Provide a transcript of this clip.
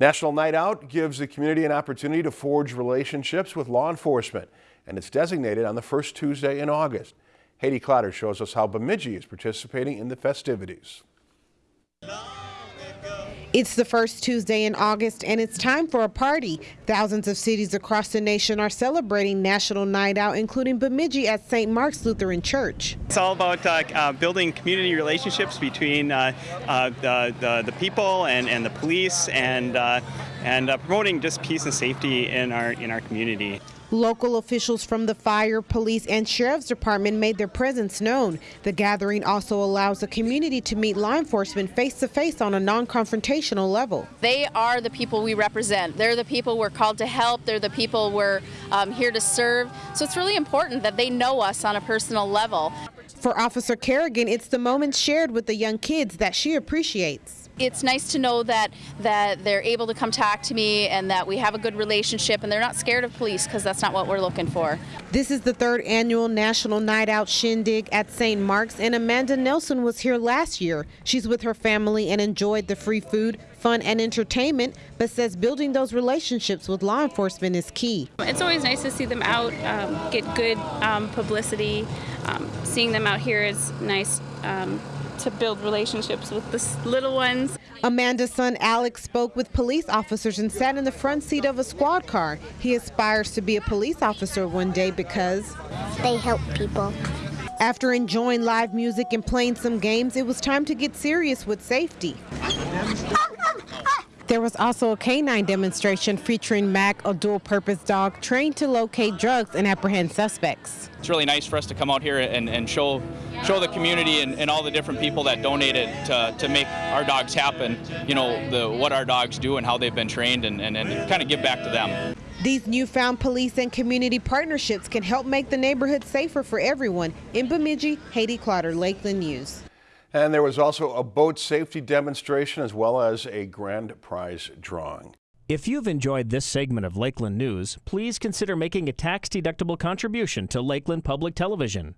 National Night Out gives the community an opportunity to forge relationships with law enforcement, and it's designated on the first Tuesday in August. Haiti Clatter shows us how Bemidji is participating in the festivities. It's the first Tuesday in August and it's time for a party. Thousands of cities across the nation are celebrating National Night Out, including Bemidji at St. Mark's Lutheran Church. It's all about uh, uh, building community relationships between uh, uh the, the, the, people and, and the police and, uh, and uh, promoting just peace and safety in our, in our community. Local officials from the fire, police, and sheriff's department made their presence known. The gathering also allows the community to meet law enforcement face to face on a non confrontational level. They are the people we represent. They're the people we're called to help. They're the people we're um, here to serve. So it's really important that they know us on a personal level. For Officer Kerrigan, it's the moments shared with the young kids that she appreciates it's nice to know that that they're able to come talk to me and that we have a good relationship and they're not scared of police because that's not what we're looking for. This is the third annual National Night Out Shindig at St. Mark's and Amanda Nelson was here last year. She's with her family and enjoyed the free food, fun and entertainment, but says building those relationships with law enforcement is key. It's always nice to see them out, um, get good um, publicity. Um, seeing them out here is nice um, to build relationships with the little ones. Amanda's son Alex spoke with police officers and sat in the front seat of a squad car. He aspires to be a police officer one day because they help people. After enjoying live music and playing some games, it was time to get serious with safety. There was also a canine demonstration featuring Mac, a dual purpose dog trained to locate drugs and apprehend suspects. It's really nice for us to come out here and, and show show the community and, and, all the different people that donated to, to make our dogs happen, you know, the, what our dogs do and how they've been trained and, and, and kind of give back to them. These newfound police and community partnerships can help make the neighborhood safer for everyone. In Bemidji, Haiti Clotter, Lakeland News. And there was also a boat safety demonstration as well as a grand prize drawing. If you've enjoyed this segment of Lakeland News, please consider making a tax-deductible contribution to Lakeland Public Television.